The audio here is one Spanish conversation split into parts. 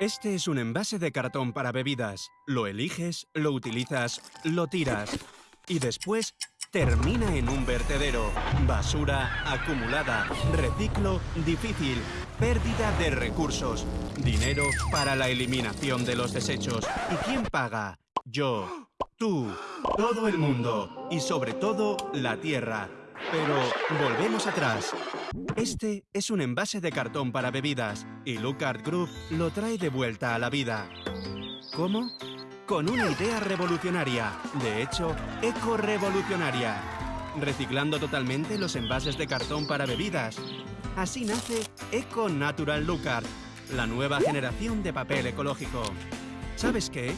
Este es un envase de cartón para bebidas. Lo eliges, lo utilizas, lo tiras. Y después termina en un vertedero. Basura acumulada. Reciclo difícil. Pérdida de recursos. Dinero para la eliminación de los desechos. ¿Y quién paga? Yo. Tú. Todo el mundo. Y sobre todo, la Tierra. Pero volvemos atrás. Este es un envase de cartón para bebidas y Lucard Group lo trae de vuelta a la vida. ¿Cómo? Con una idea revolucionaria, de hecho, eco-revolucionaria, reciclando totalmente los envases de cartón para bebidas. Así nace Eco Natural Lucard, la nueva generación de papel ecológico. ¿Sabes qué?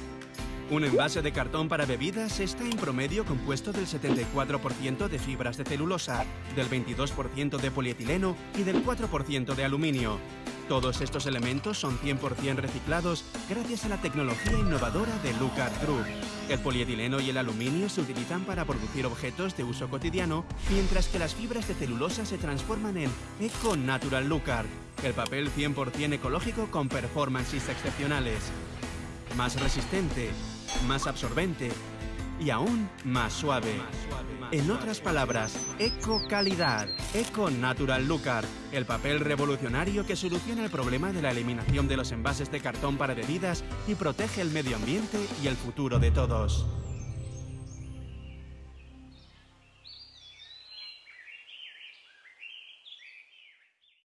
Un envase de cartón para bebidas está en promedio compuesto del 74% de fibras de celulosa, del 22% de polietileno y del 4% de aluminio. Todos estos elementos son 100% reciclados gracias a la tecnología innovadora de Lucard Group. El polietileno y el aluminio se utilizan para producir objetos de uso cotidiano, mientras que las fibras de celulosa se transforman en Eco Natural Lucard, el papel 100% ecológico con performances excepcionales. Más resistente, más absorbente y aún más suave. En otras palabras, Eco Calidad, Eco Natural Lucard, el papel revolucionario que soluciona el problema de la eliminación de los envases de cartón para bebidas y protege el medio ambiente y el futuro de todos.